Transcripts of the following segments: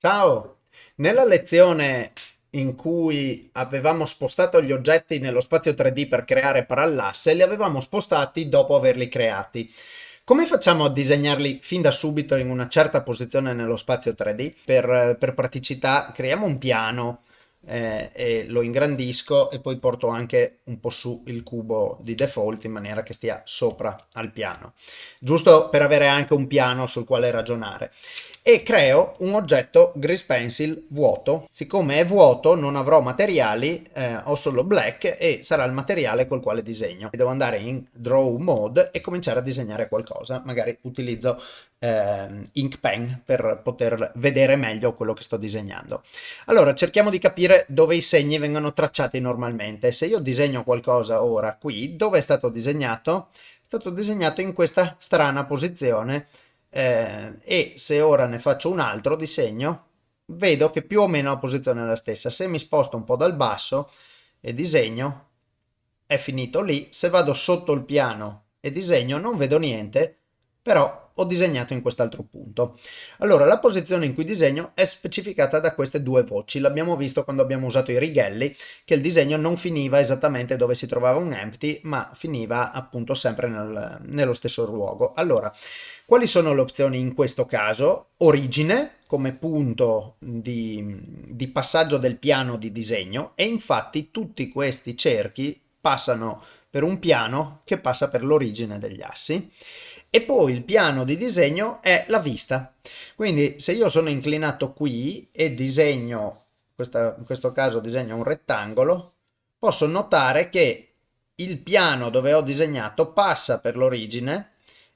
Ciao! Nella lezione in cui avevamo spostato gli oggetti nello spazio 3D per creare parallasse, li avevamo spostati dopo averli creati. Come facciamo a disegnarli fin da subito in una certa posizione nello spazio 3D? Per, per praticità creiamo un piano eh, e lo ingrandisco e poi porto anche un po' su il cubo di default in maniera che stia sopra al piano, giusto per avere anche un piano sul quale ragionare. E creo un oggetto Grease Pencil vuoto. Siccome è vuoto non avrò materiali, eh, ho solo black e sarà il materiale col quale disegno. Devo andare in Draw Mode e cominciare a disegnare qualcosa. Magari utilizzo eh, ink pen per poter vedere meglio quello che sto disegnando. Allora cerchiamo di capire dove i segni vengono tracciati normalmente. Se io disegno qualcosa ora qui, dove è stato disegnato? È stato disegnato in questa strana posizione eh, e se ora ne faccio un altro disegno, vedo che più o meno la posizione è la stessa. Se mi sposto un po' dal basso e disegno, è finito lì. Se vado sotto il piano e disegno, non vedo niente, però ho disegnato in quest'altro punto. Allora, la posizione in cui disegno è specificata da queste due voci. L'abbiamo visto quando abbiamo usato i righelli, che il disegno non finiva esattamente dove si trovava un empty, ma finiva appunto sempre nel, nello stesso luogo. Allora, quali sono le opzioni in questo caso? Origine, come punto di, di passaggio del piano di disegno, e infatti tutti questi cerchi passano per un piano che passa per l'origine degli assi e poi il piano di disegno è la vista. Quindi se io sono inclinato qui e disegno, questa, in questo caso disegno un rettangolo, posso notare che il piano dove ho disegnato passa per l'origine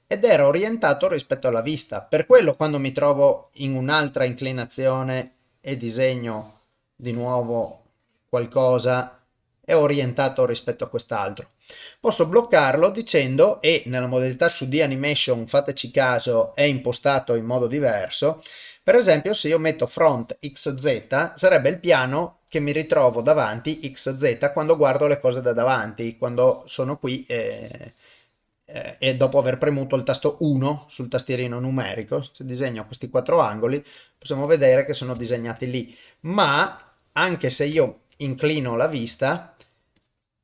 ed era orientato rispetto alla vista. Per quello quando mi trovo in un'altra inclinazione e disegno di nuovo qualcosa è orientato rispetto a quest'altro. Posso bloccarlo dicendo, e nella modalità 2D Animation, fateci caso, è impostato in modo diverso, per esempio se io metto front XZ sarebbe il piano che mi ritrovo davanti XZ quando guardo le cose da davanti, quando sono qui e, e dopo aver premuto il tasto 1 sul tastierino numerico, se disegno questi quattro angoli possiamo vedere che sono disegnati lì, ma anche se io inclino la vista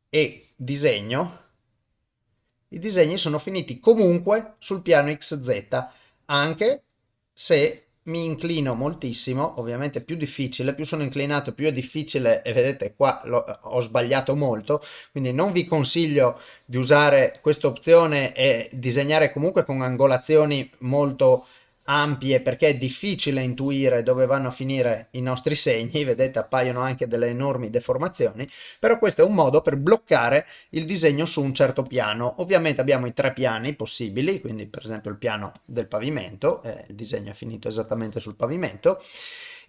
e disegno, i disegni sono finiti comunque sul piano XZ, anche se mi inclino moltissimo, ovviamente più difficile, più sono inclinato più è difficile e vedete qua ho sbagliato molto, quindi non vi consiglio di usare questa opzione e disegnare comunque con angolazioni molto ampie perché è difficile intuire dove vanno a finire i nostri segni, vedete appaiono anche delle enormi deformazioni, però questo è un modo per bloccare il disegno su un certo piano. Ovviamente abbiamo i tre piani possibili, quindi per esempio il piano del pavimento, eh, il disegno è finito esattamente sul pavimento,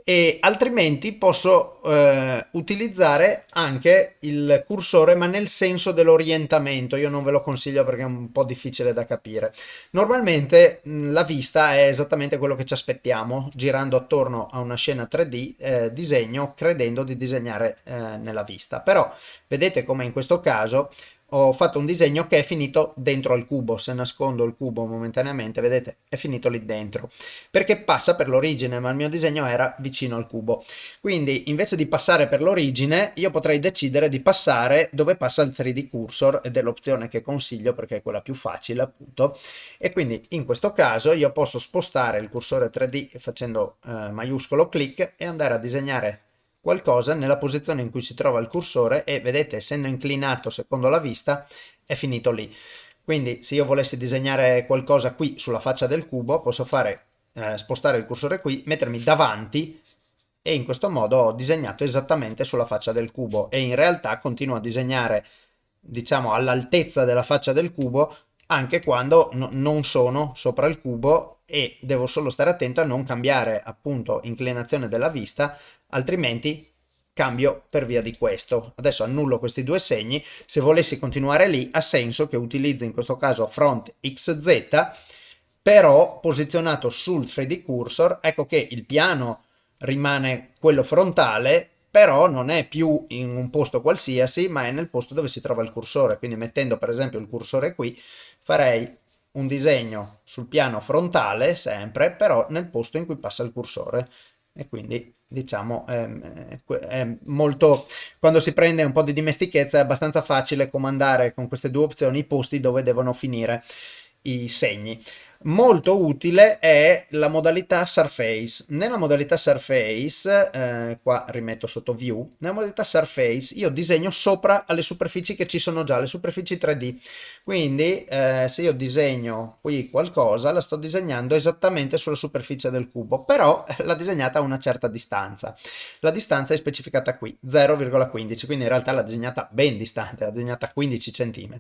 e altrimenti posso eh, utilizzare anche il cursore ma nel senso dell'orientamento. Io non ve lo consiglio perché è un po' difficile da capire. Normalmente mh, la vista è esattamente quello che ci aspettiamo girando attorno a una scena 3D eh, disegno credendo di disegnare eh, nella vista. Però vedete come in questo caso ho fatto un disegno che è finito dentro al cubo, se nascondo il cubo momentaneamente, vedete, è finito lì dentro, perché passa per l'origine, ma il mio disegno era vicino al cubo. Quindi invece di passare per l'origine, io potrei decidere di passare dove passa il 3D cursor, ed è l'opzione che consiglio perché è quella più facile appunto, e quindi in questo caso io posso spostare il cursore 3D facendo eh, maiuscolo clic e andare a disegnare qualcosa nella posizione in cui si trova il cursore e vedete essendo inclinato secondo la vista è finito lì. Quindi se io volessi disegnare qualcosa qui sulla faccia del cubo posso fare eh, spostare il cursore qui, mettermi davanti e in questo modo ho disegnato esattamente sulla faccia del cubo e in realtà continuo a disegnare diciamo all'altezza della faccia del cubo anche quando no, non sono sopra il cubo e devo solo stare attento a non cambiare appunto inclinazione della vista altrimenti cambio per via di questo. Adesso annullo questi due segni, se volessi continuare lì ha senso che utilizzi in questo caso front XZ, però posizionato sul 3D cursor, ecco che il piano rimane quello frontale, però non è più in un posto qualsiasi, ma è nel posto dove si trova il cursore, quindi mettendo per esempio il cursore qui, farei un disegno sul piano frontale sempre, però nel posto in cui passa il cursore e quindi diciamo è, è molto quando si prende un po' di dimestichezza è abbastanza facile comandare con queste due opzioni i posti dove devono finire i segni Molto utile è la modalità Surface. Nella modalità Surface, eh, qua rimetto sotto View, nella modalità Surface io disegno sopra alle superfici che ci sono già, le superfici 3D. Quindi eh, se io disegno qui qualcosa, la sto disegnando esattamente sulla superficie del cubo, però l'ha disegnata a una certa distanza. La distanza è specificata qui, 0,15, quindi in realtà l'ha disegnata ben distante, l'ha disegnata a 15 cm,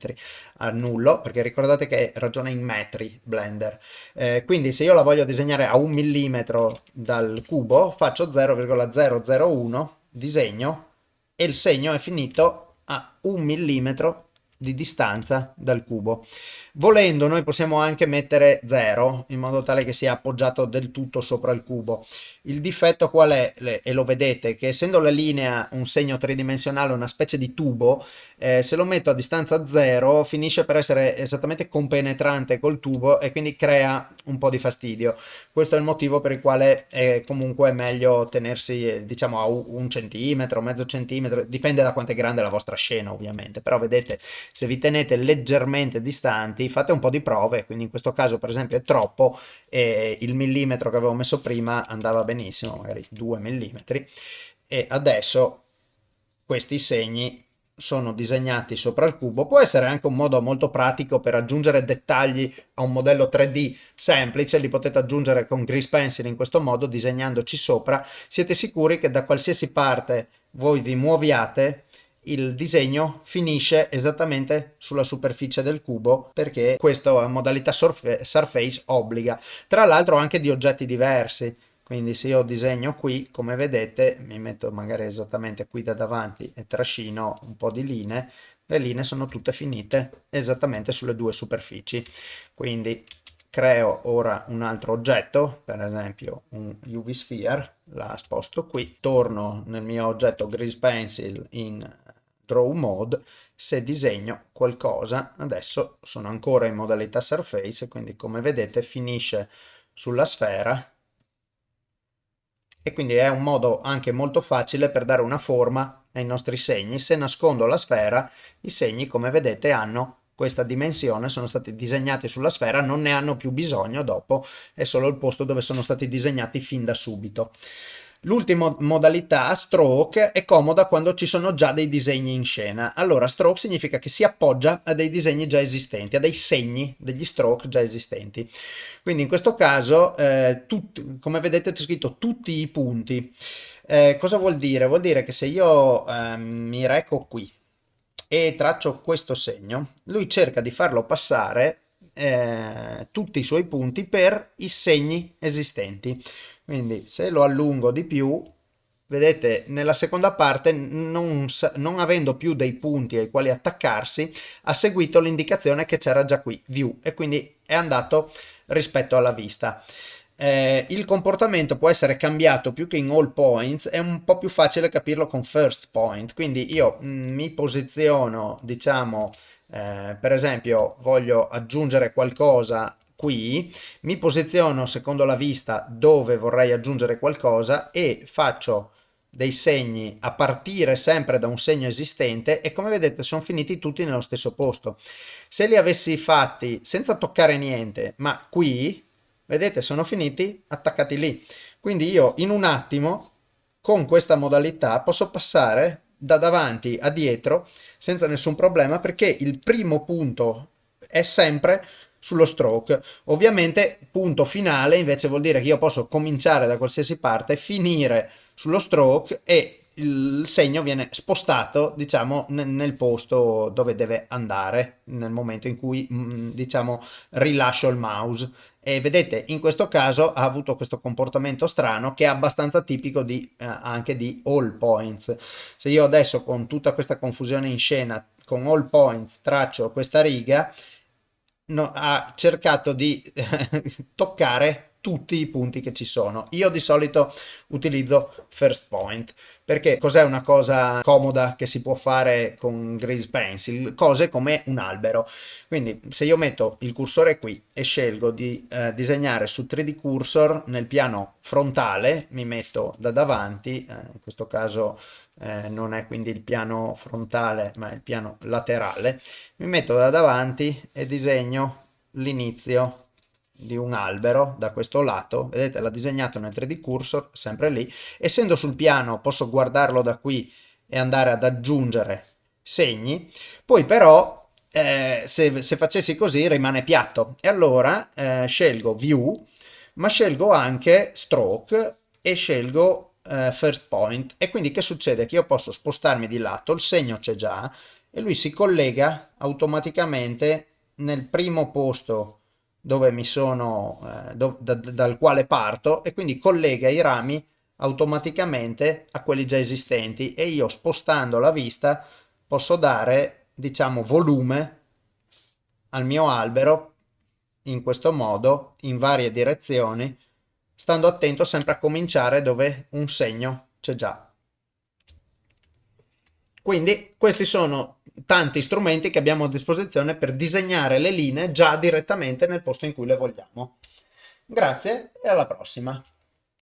a nullo, perché ricordate che ragiona in metri Blender laser. Eh, quindi se io la voglio disegnare a un millimetro dal cubo, faccio 0,001, disegno, e il segno è finito a un millimetro di distanza dal cubo. Volendo noi possiamo anche mettere 0 in modo tale che sia appoggiato del tutto sopra il cubo. Il difetto qual è? E lo vedete che essendo la linea un segno tridimensionale, una specie di tubo, eh, se lo metto a distanza 0 finisce per essere esattamente compenetrante col tubo e quindi crea un po' di fastidio. Questo è il motivo per il quale è comunque meglio tenersi diciamo a un centimetro, mezzo centimetro, dipende da quanto è grande la vostra scena ovviamente, però vedete se vi tenete leggermente distanti fate un po' di prove, quindi in questo caso per esempio è troppo e il millimetro che avevo messo prima andava benissimo, magari 2 millimetri, e adesso questi segni sono disegnati sopra il cubo, può essere anche un modo molto pratico per aggiungere dettagli a un modello 3D semplice, li potete aggiungere con Grease Pencil in questo modo, disegnandoci sopra, siete sicuri che da qualsiasi parte voi vi muoviate il disegno finisce esattamente sulla superficie del cubo perché questa modalità surface obbliga. Tra l'altro anche di oggetti diversi, quindi se io disegno qui, come vedete, mi metto magari esattamente qui da davanti e trascino un po' di linee, le linee sono tutte finite esattamente sulle due superfici. Quindi creo ora un altro oggetto, per esempio un UV Sphere, la sposto qui, torno nel mio oggetto Grease Pencil in Draw Mode, se disegno qualcosa, adesso sono ancora in modalità Surface, quindi come vedete finisce sulla sfera e quindi è un modo anche molto facile per dare una forma ai nostri segni. Se nascondo la sfera, i segni come vedete hanno questa dimensione, sono stati disegnati sulla sfera, non ne hanno più bisogno dopo, è solo il posto dove sono stati disegnati fin da subito. L'ultima modalità, stroke, è comoda quando ci sono già dei disegni in scena. Allora, stroke significa che si appoggia a dei disegni già esistenti, a dei segni degli stroke già esistenti. Quindi in questo caso, eh, tutti, come vedete c'è scritto tutti i punti. Eh, cosa vuol dire? Vuol dire che se io eh, mi reco qui e traccio questo segno, lui cerca di farlo passare eh, tutti i suoi punti per i segni esistenti. Quindi se lo allungo di più, vedete nella seconda parte non, non, avendo più dei punti ai quali attaccarsi ha seguito l'indicazione che c'era già qui view e quindi è andato rispetto alla vista. Eh, il comportamento può essere cambiato più che in all points è un po' più facile capirlo con first point. Quindi io mh, mm, mi posiziono diciamo eh, per esempio voglio aggiungere qualcosa qui, mi posiziono secondo la vista dove vorrei aggiungere qualcosa e faccio dei segni a partire sempre da un segno esistente e come vedete sono finiti tutti nello stesso posto. Se li avessi fatti senza toccare niente, ma qui, vedete, sono finiti attaccati lì. Quindi io in un attimo, con questa modalità, posso passare da davanti a dietro senza nessun problema perché il primo punto è sempre sullo stroke. Ovviamente punto finale invece vuol dire che io posso cominciare da qualsiasi parte, finire sullo stroke e il segno viene spostato diciamo nel posto dove deve andare nel momento in cui mm, diciamo rilascio il mouse e vedete in questo caso ha avuto questo comportamento strano che è abbastanza tipico di, eh, anche di all points se io adesso con tutta questa confusione in scena con all points traccio questa riga no, ha cercato di toccare tutti i punti che ci sono. Io di solito utilizzo First Point perché cos'è una cosa comoda che si può fare con Grease Pencil? Cose come un albero. Quindi se io metto il cursore qui e scelgo di eh, disegnare su 3D Cursor nel piano frontale, mi metto da davanti, eh, in questo caso eh, non è quindi il piano frontale ma il piano laterale, mi metto da davanti e disegno l'inizio di un albero da questo lato, vedete l'ha disegnato nel 3D cursor, sempre lì, essendo sul piano posso guardarlo da qui e andare ad aggiungere segni, poi però eh, se, se, facessi così rimane piatto e allora eh, scelgo view ma scelgo anche stroke e scelgo eh, first point e quindi che succede? Che io posso spostarmi di lato, il segno c'è già e lui si collega automaticamente nel primo posto dove mi sono, eh, do, da, dal quale parto e quindi collega i rami automaticamente a quelli già esistenti e io spostando la vista posso dare diciamo volume al mio albero in questo modo in varie direzioni stando attento sempre a cominciare dove un segno c'è già. Quindi questi sono tanti strumenti che abbiamo a disposizione per disegnare le linee già direttamente nel posto in cui le vogliamo. Grazie e alla prossima!